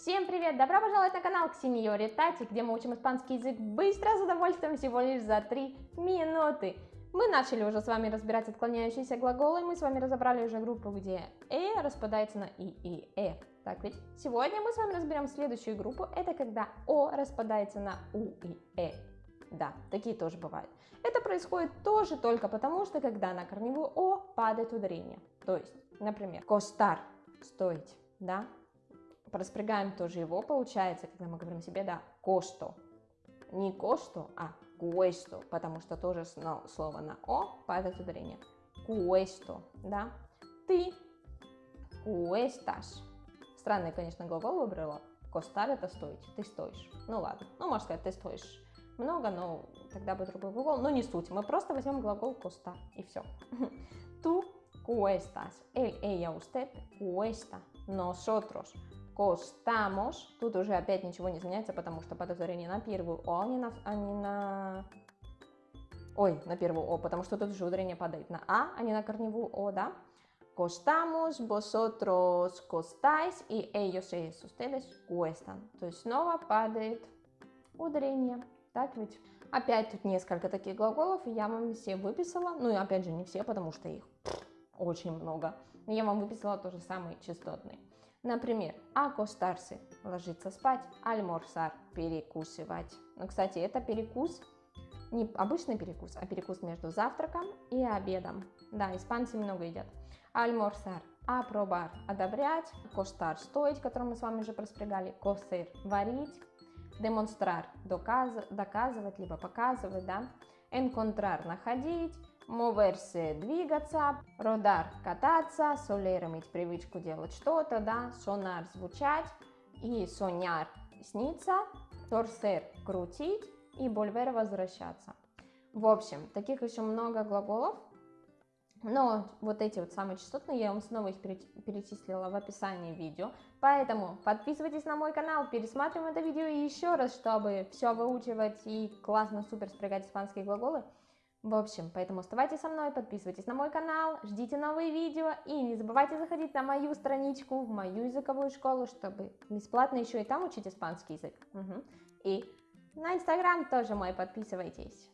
Всем привет! Добро пожаловать на канал Ксениори Тати, где мы учим испанский язык быстро, с удовольствием, всего лишь за 3 минуты. Мы начали уже с вами разбирать отклоняющиеся глаголы, мы с вами разобрали уже группу, где «э» распадается на «и» и «э». Так ведь? Сегодня мы с вами разберем следующую группу, это когда «о» распадается на «у» и «э». Да, такие тоже бывают. Это происходит тоже только потому, что когда на корневую «о» падает ударение. То есть, например, «костар» – «стоить», да? Проспрягаем тоже его, получается, когда мы говорим себе, да, «кошто». Не «кошто», а «куэсто», потому что тоже слово на «о» падает ударение. «Куэсто», да? Ты «куэсташ». Странный, конечно, глагол выбрала. «Костар» – это «стоить», ты стоишь. Ну ладно, ну можно сказать, ты стоишь много, но тогда бы другой глагол, но не суть. Мы просто возьмем глагол costa и все. Tú cuestas, él, ella, usted cuesta, nosotros costamos. Тут уже опять ничего не изменяется, потому что подозрение на первую О, а не на, а не на... Ой, на первую О, потому что тут уже ударение падает на А, а не на корневую О, да? Costamos, vosotros costáis и ellos, ellos, ustedes cuestan. То есть снова падает ударение. Так ведь? Опять тут несколько таких глаголов, я вам все выписала. Ну и опять же не все, потому что их очень много. Но я вам выписала тоже самые частотные. Например, акостарсы – ложиться спать, альморсар – перекусывать. Ну, кстати, это перекус, не обычный перекус, а перекус между завтраком и обедом. Да, испанцы много едят. Альморсар – апробар – одобрять, костар – стоить, который мы с вами уже проспрягали, косыр – варить, демонстрар – доказ, доказывать, либо показывать, да, encontrar – находить, moverse – двигаться, rodar – кататься, soler – иметь привычку делать что-то, да, sonar – звучать, и soñar – сниться, torcer – крутить, и volver – возвращаться. В общем, таких еще много глаголов, но вот эти вот самые частотные, я вам снова их перечислила в описании видео. Поэтому подписывайтесь на мой канал, пересматриваем это видео еще раз, чтобы все выучивать и классно, супер спрягать испанские глаголы. В общем, поэтому оставайтесь со мной, подписывайтесь на мой канал, ждите новые видео и не забывайте заходить на мою страничку, в мою языковую школу, чтобы бесплатно еще и там учить испанский язык. Угу. И на инстаграм тоже мой подписывайтесь.